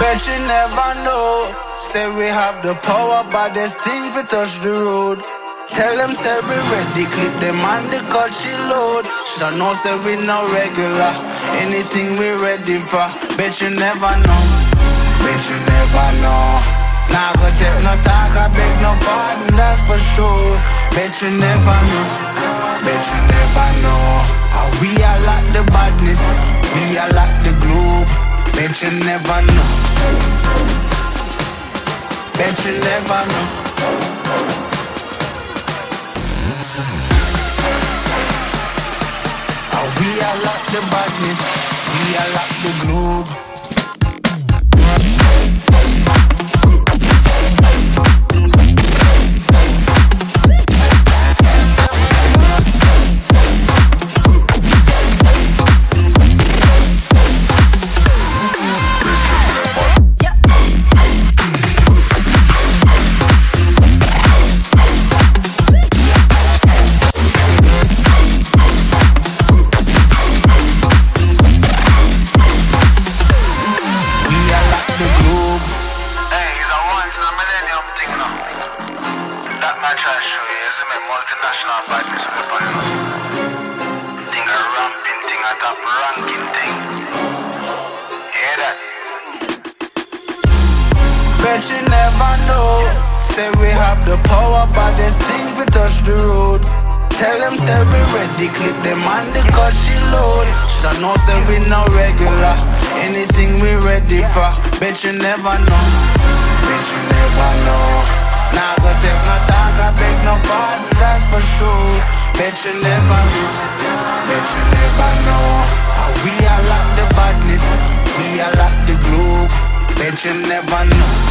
Bet you never know. Say we have the power, but there's things we touch the road. Tell them say we ready, clip them on the cut she load. Shoulda know say we no regular. Anything we ready for. Bet you never know. Bet you never know. Nah, go take no talk, I beg no pardon, that's for sure. Bet you never know. Bet you never know. How we are like the badness, we are like the globe. Bet you never know. Bet you never know. How we are like the badness, the globe. Hey, it's a once in a millennium thing now. That try to show you, is a multinational badness you know. Thing a ramping thing, a top ranking thing. Hear that? Bet you never know. Say we have the power, but there's things we touch the road. Tell them say we ready, clip them on the cut she load. Shoulda know say we not regular. Anything we ready for. Bet you never know. Bet you never know. Nah, go take no talk, I beg no pardon, that's for sure. Bet you never know. Bet you never know. We are like the badness, we are like the globe. Bet you never know.